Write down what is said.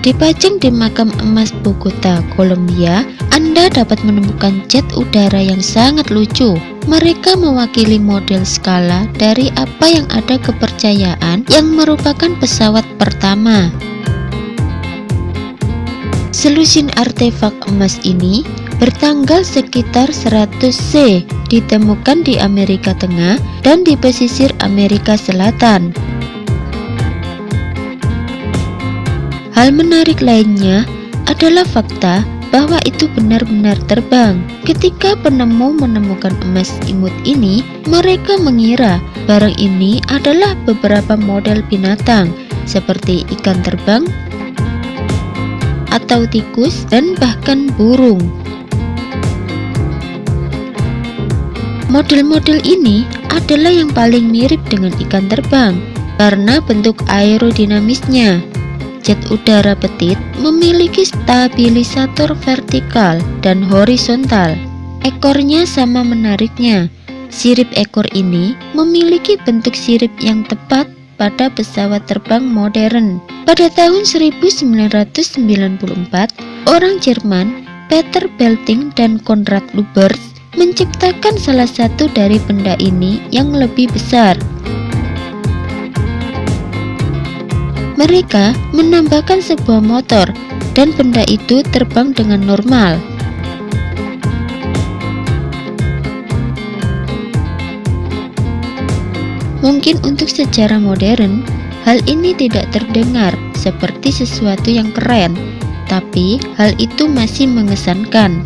Dipajang di makam emas Bogota, Kolombia, Anda dapat menemukan jet udara yang sangat lucu. Mereka mewakili model skala dari apa yang ada kepercayaan yang merupakan pesawat pertama. Selusin artefak emas ini bertanggal sekitar 100 C ditemukan di Amerika Tengah dan di pesisir Amerika Selatan. Hal menarik lainnya adalah fakta bahwa itu benar-benar terbang. Ketika penemu menemukan emas imut ini, mereka mengira barang ini adalah beberapa model binatang seperti ikan terbang atau tikus dan bahkan burung. Model-model ini adalah yang paling mirip dengan ikan terbang karena bentuk aerodinamisnya. Jet udara petit memiliki stabilisator vertikal dan horizontal. Ekornya sama menariknya. Sirip ekor ini memiliki bentuk sirip yang tepat pada pesawat terbang modern. Pada tahun 1994, orang Jerman Peter Belting dan Konrad Lubers menciptakan salah satu dari benda ini yang lebih besar. Mereka menambahkan sebuah motor dan benda itu terbang dengan normal. Mungkin untuk sejarah modern, hal ini tidak terdengar seperti sesuatu yang keren, tapi hal itu masih mengesankan.